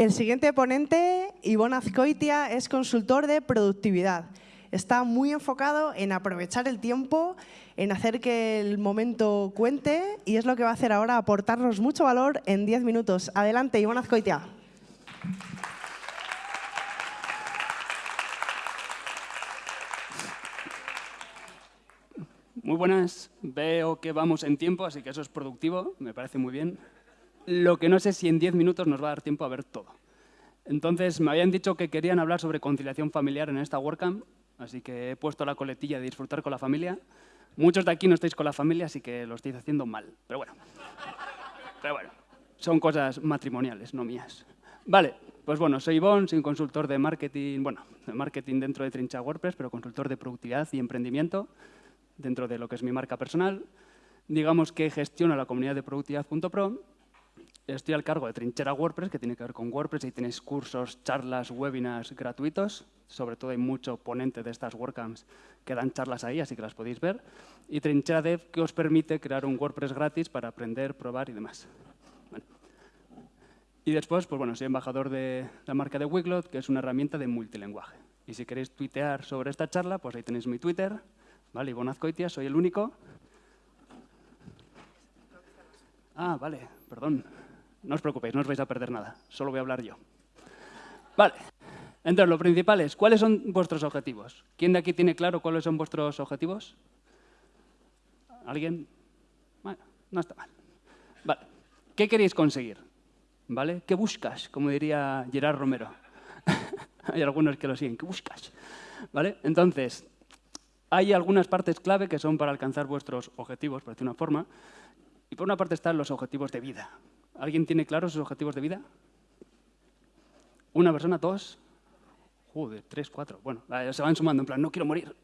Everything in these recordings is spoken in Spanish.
El siguiente ponente, Ivonne Azcoitia, es consultor de productividad. Está muy enfocado en aprovechar el tiempo, en hacer que el momento cuente y es lo que va a hacer ahora, aportarnos mucho valor en 10 minutos. Adelante, Ivonne Azcoitia. Muy buenas, veo que vamos en tiempo, así que eso es productivo, me parece muy bien. Lo que no sé si en 10 minutos nos va a dar tiempo a ver todo. Entonces, me habían dicho que querían hablar sobre conciliación familiar en esta WordCamp, así que he puesto la coletilla de disfrutar con la familia. Muchos de aquí no estáis con la familia, así que lo estáis haciendo mal, pero bueno. Pero bueno, son cosas matrimoniales, no mías. Vale, pues bueno, soy Ivonne, soy un consultor de marketing, bueno, de marketing dentro de Trincha WordPress, pero consultor de productividad y emprendimiento dentro de lo que es mi marca personal. Digamos que gestiono la comunidad de productividad.pro. Estoy al cargo de Trinchera WordPress, que tiene que ver con WordPress, y tenéis cursos, charlas, webinars gratuitos. Sobre todo hay mucho ponente de estas WordCamps que dan charlas ahí, así que las podéis ver. Y Trinchera Dev, que os permite crear un WordPress gratis para aprender, probar y demás. Y después, pues bueno, soy embajador de la marca de Wiglot, que es una herramienta de multilenguaje. Y si queréis tuitear sobre esta charla, pues ahí tenéis mi Twitter, Vale, Ivonne Azcoitia, soy el único. Ah, vale, perdón. No os preocupéis, no os vais a perder nada. Solo voy a hablar yo. Vale. Entonces, lo principal es, ¿cuáles son vuestros objetivos? ¿Quién de aquí tiene claro cuáles son vuestros objetivos? ¿Alguien? Bueno, no está mal. Vale. ¿Qué queréis conseguir? ¿Vale? ¿Qué buscas? Como diría Gerard Romero. Hay algunos que lo siguen. ¿Qué buscas? ¿Vale? Entonces, hay algunas partes clave que son para alcanzar vuestros objetivos, por decir una forma. Y por una parte están los objetivos de vida. ¿Alguien tiene claros sus objetivos de vida? ¿Una persona? ¿Dos? Joder, tres, cuatro. Bueno, se van sumando en plan, no quiero morir.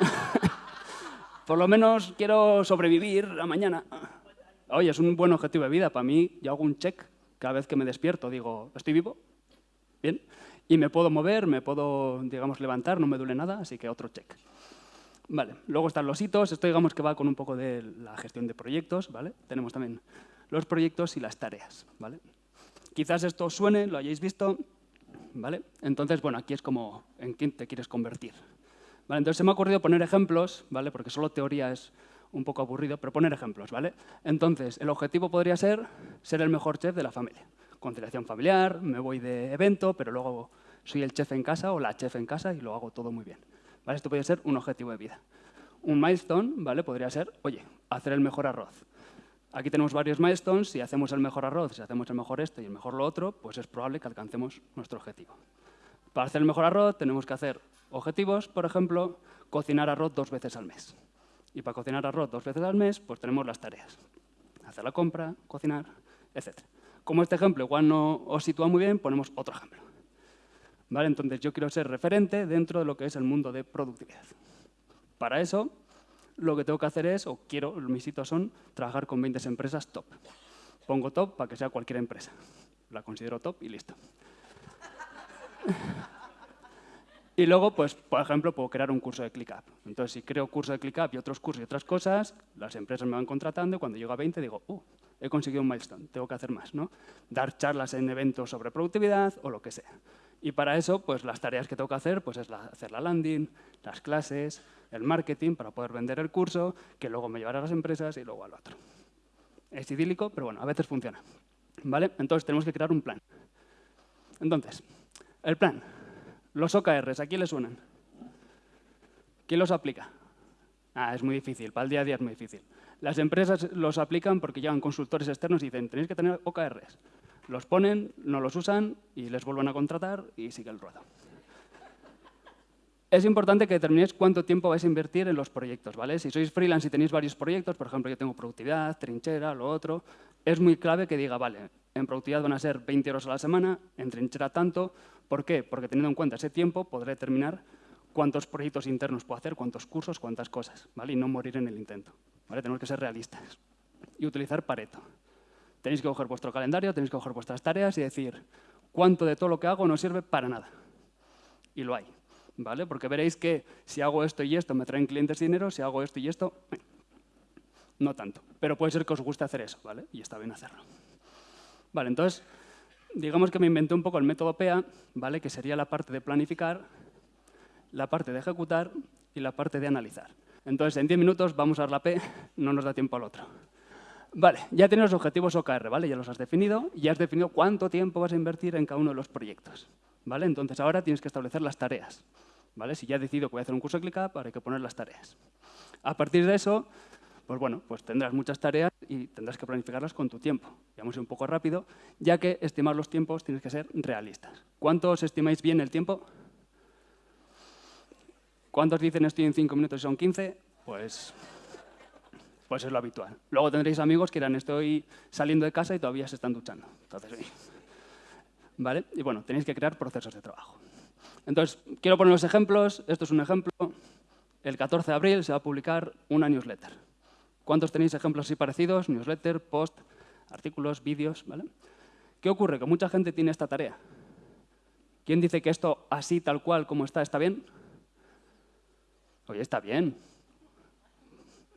por lo menos quiero sobrevivir a mañana. Oye, es un buen objetivo de vida. Para mí, yo hago un check cada vez que me despierto. Digo, ¿estoy vivo? Bien. Y me puedo mover, me puedo, digamos, levantar, no me duele nada, así que otro check. Vale, luego están los hitos, esto digamos que va con un poco de la gestión de proyectos, ¿vale? Tenemos también los proyectos y las tareas, ¿vale? Quizás esto os suene, lo hayáis visto, ¿vale? Entonces, bueno, aquí es como en quién te quieres convertir. ¿Vale? Entonces se me ha ocurrido poner ejemplos, ¿vale? Porque solo teoría es un poco aburrido, pero poner ejemplos, ¿vale? Entonces, el objetivo podría ser ser el mejor chef de la familia. Conciliación familiar, me voy de evento, pero luego soy el chef en casa o la chef en casa y lo hago todo muy bien. Esto podría ser un objetivo de vida. Un milestone ¿vale? podría ser, oye, hacer el mejor arroz. Aquí tenemos varios milestones, si hacemos el mejor arroz, si hacemos el mejor esto y el mejor lo otro, pues es probable que alcancemos nuestro objetivo. Para hacer el mejor arroz tenemos que hacer objetivos, por ejemplo, cocinar arroz dos veces al mes. Y para cocinar arroz dos veces al mes, pues tenemos las tareas. Hacer la compra, cocinar, etc. Como este ejemplo igual no os sitúa muy bien, ponemos otro ejemplo. Entonces yo quiero ser referente dentro de lo que es el mundo de productividad. Para eso, lo que tengo que hacer es, o quiero, mis hitos son, trabajar con 20 empresas top. Pongo top para que sea cualquier empresa. La considero top y listo. Y luego, pues, por ejemplo, puedo crear un curso de ClickUp. Entonces, si creo curso de ClickUp y otros cursos y otras cosas, las empresas me van contratando y cuando llego a 20 digo, uh, he conseguido un milestone, tengo que hacer más, ¿no? Dar charlas en eventos sobre productividad o lo que sea. Y para eso, pues las tareas que tengo que hacer, pues es hacer la landing, las clases, el marketing para poder vender el curso, que luego me llevará a las empresas y luego al otro. Es idílico, pero bueno, a veces funciona. ¿Vale? Entonces tenemos que crear un plan. Entonces, el plan. Los OKRs, ¿a quién le suenan? ¿Quién los aplica? Ah, es muy difícil, para el día a día es muy difícil. Las empresas los aplican porque llegan consultores externos y dicen, tenéis que tener OKRs los ponen, no los usan y les vuelven a contratar y sigue el ruedo. Es importante que determinéis cuánto tiempo vais a invertir en los proyectos. ¿vale? Si sois freelance y tenéis varios proyectos, por ejemplo, yo tengo productividad, trinchera, lo otro, es muy clave que diga, vale, en productividad van a ser 20 euros a la semana, en trinchera tanto. ¿Por qué? Porque teniendo en cuenta ese tiempo podré determinar cuántos proyectos internos puedo hacer, cuántos cursos, cuántas cosas, ¿vale? y no morir en el intento. ¿vale? Tenemos que ser realistas y utilizar Pareto. Tenéis que coger vuestro calendario, tenéis que coger vuestras tareas y decir cuánto de todo lo que hago no sirve para nada. Y lo hay, ¿vale? Porque veréis que si hago esto y esto me traen clientes dinero, si hago esto y esto, no tanto. Pero puede ser que os guste hacer eso, ¿vale? Y está bien hacerlo. Vale, entonces, digamos que me inventé un poco el método PEA, ¿vale? que sería la parte de planificar, la parte de ejecutar y la parte de analizar. Entonces, en 10 minutos vamos a dar la P, no nos da tiempo al otro. Vale, ya tienes los objetivos OKR, ¿vale? Ya los has definido y ya has definido cuánto tiempo vas a invertir en cada uno de los proyectos, ¿vale? Entonces ahora tienes que establecer las tareas, Si ya he decidido que voy a hacer un curso de ClickUp, hay que poner las tareas. A partir de eso, pues bueno, pues tendrás muchas tareas y tendrás que planificarlas con tu tiempo. Vamos un poco rápido, ya que estimar los tiempos tienes que ser realistas. ¿Cuántos estimáis bien el tiempo? ¿Cuántos dicen estoy en 5 minutos y son 15? Pues, pues es lo habitual. Luego tendréis amigos que dirán estoy saliendo de casa y todavía se están duchando. ¿vale? Y bueno, tenéis que crear procesos de trabajo. Entonces, quiero poner los ejemplos. Esto es un ejemplo. El 14 de abril se va a publicar una newsletter. ¿Cuántos tenéis ejemplos así parecidos? Newsletter, post, artículos, vídeos, ¿vale? ¿Qué ocurre? Que mucha gente tiene esta tarea. ¿Quién dice que esto así, tal cual, como está, está bien? Oye, está bien.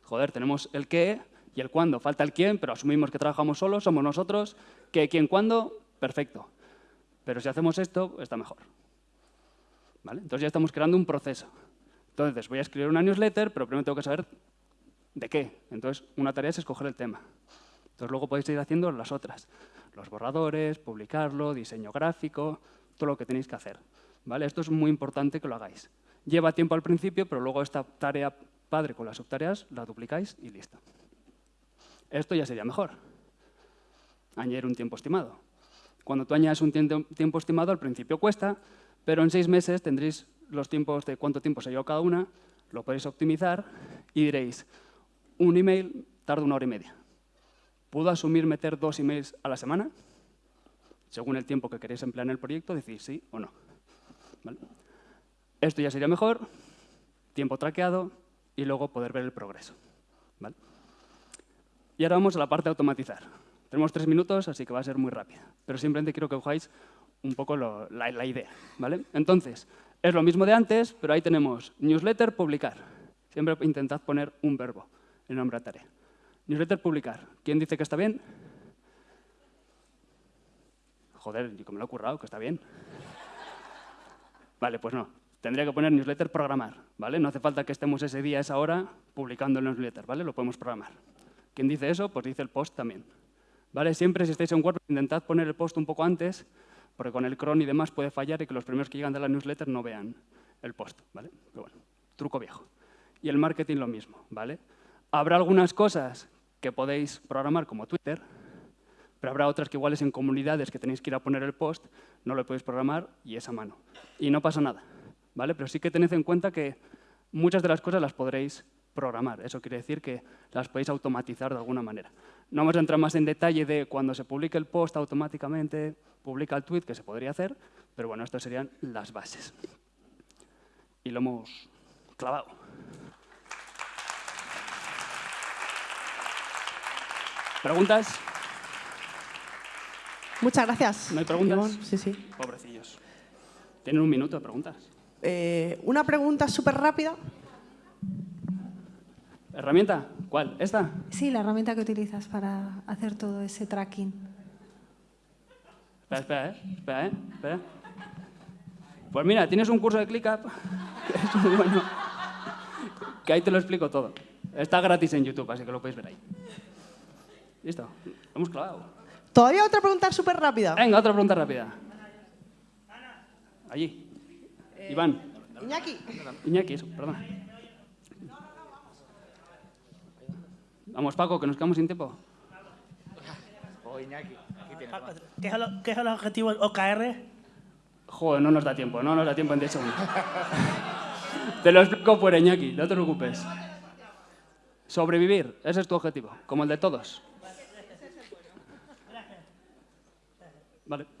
Joder, tenemos el qué y el cuándo. Falta el quién, pero asumimos que trabajamos solos, somos nosotros. ¿Qué, quién, cuándo? Perfecto. Pero si hacemos esto, está mejor. ¿Vale? Entonces ya estamos creando un proceso. Entonces, voy a escribir una newsletter, pero primero tengo que saber de qué. Entonces, una tarea es escoger el tema. Entonces, luego podéis ir haciendo las otras. Los borradores, publicarlo, diseño gráfico, todo lo que tenéis que hacer. ¿Vale? Esto es muy importante que lo hagáis. Lleva tiempo al principio, pero luego esta tarea padre con las subtareas la duplicáis y listo. Esto ya sería mejor. Añadir un tiempo estimado. Cuando tú añades un tiempo estimado, al principio cuesta, pero en seis meses tendréis los tiempos de cuánto tiempo se lleva cada una, lo podéis optimizar y diréis, un email tarda una hora y media. ¿Puedo asumir meter dos emails a la semana? Según el tiempo que queréis emplear en el proyecto, decís sí o no. Esto ya sería mejor, tiempo traqueado y luego poder ver el progreso. Y ahora vamos a la parte de automatizar. Tenemos tres minutos, así que va a ser muy rápida. Pero simplemente quiero que cojáis un poco la, idea. ¿vale? Entonces, es lo mismo de antes, pero ahí tenemos newsletter, publicar. Siempre intentad poner un verbo en nombre de tarea. Newsletter, publicar. ¿Quién dice que está bien? Joder, yo me lo he currado, que está bien. Vale, pues no tendría que poner newsletter programar, ¿vale? No hace falta que estemos ese día, esa hora, publicando el newsletter, ¿vale? Lo podemos programar. ¿Quién dice eso? Pues dice el post también. ¿Vale? Siempre si estáis en WordPress, intentad poner el post un poco antes, porque con el cron y demás puede fallar y que los primeros que llegan de la newsletter no vean el post, ¿vale? Pero bueno, truco viejo. Y el marketing lo mismo, ¿vale? Habrá algunas cosas que podéis programar como Twitter, pero habrá otras que iguales en comunidades que tenéis que ir a poner el post, no lo podéis programar y es a mano. Y no pasa nada. ¿vale? Pero sí que tened en cuenta que muchas de las cosas las podréis programar. Eso quiere decir que las podéis automatizar de alguna manera. No vamos a entrar más en detalle de cuando se publique el post automáticamente, publica el tweet, que se podría hacer, pero bueno, estas serían las bases. Y lo hemos clavado. ¿Preguntas? Muchas gracias. ¿No hay preguntas? Sí, sí. Pobrecillos. Tienen un minuto de preguntas. Eh, una pregunta súper rápida. ¿Herramienta? ¿Cuál? ¿Esta? Sí, la herramienta que utilizas para hacer todo ese tracking. Espera, espera, ¿eh? Espera, ¿eh? Espera. Pues mira, tienes un curso de ClickUp que es muy bueno, que ahí te lo explico todo. Está gratis en YouTube, así que lo podéis ver ahí. Listo, hemos clavado. ¿Todavía otra pregunta súper rápida? Venga, otra pregunta rápida. Allí. Eh, Iván. Iñaki. Iñaki, eso, perdón. Vamos, Paco, que nos quedamos sin tiempo. Oh, Iñaki. ¿Qué es, el, ¿Qué es el objetivo del OKR? Joder, no nos da tiempo, no nos da tiempo en 10 segundos. te lo explico por Iñaki, no te preocupes. Sobrevivir, ese es tu objetivo, como el de todos. Vale.